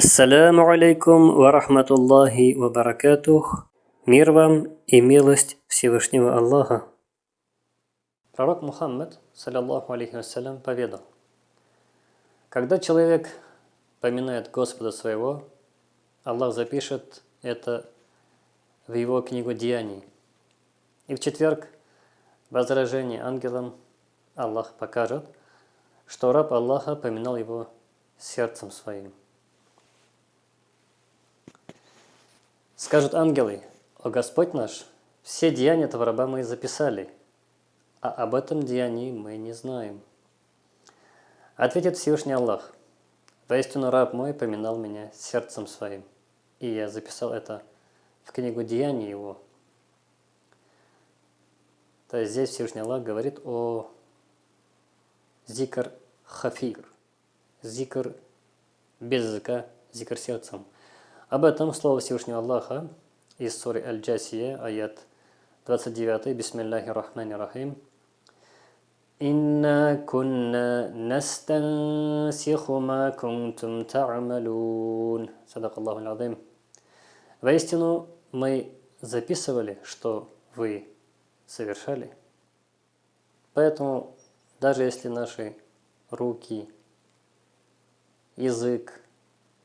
Ассаляму алейкум ва рахматуллахи ва баракатух. Мир вам и милость Всевышнего Аллаха. Пророк Мухаммад, саллиллаху алейхи вассалям, поведал, когда человек поминает Господа своего, Аллах запишет это в его книгу Деяний. И в четверг возражение ангелам Аллах покажет, что раб Аллаха поминал его сердцем своим. Скажут ангелы, «О Господь наш, все деяния этого раба мы записали, а об этом деянии мы не знаем». Ответит Всевышний Аллах, «Воистину раб мой поминал меня сердцем своим, и я записал это в книгу деяний его». То есть здесь Всевышний Аллах говорит о зикр хафир, зикр без языка, зикр сердцем – об этом слово Всевышнего Аллаха из суры Аль-Джасия, аят 29, Бисмиллахи рахмани рахим. «Инна кунна настансиху ма кунтум та'амалун». Садак Аллаху Аль-Азим. Воистину, мы записывали, что вы совершали. Поэтому, даже если наши руки, язык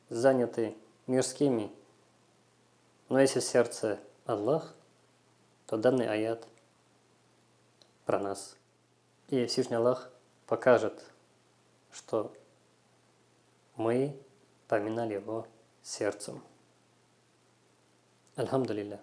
заняты мирскими. Но если сердце Аллах, то данный аят про нас. И Всевышний Аллах покажет, что мы поминали его сердцем. Альхамдулилля.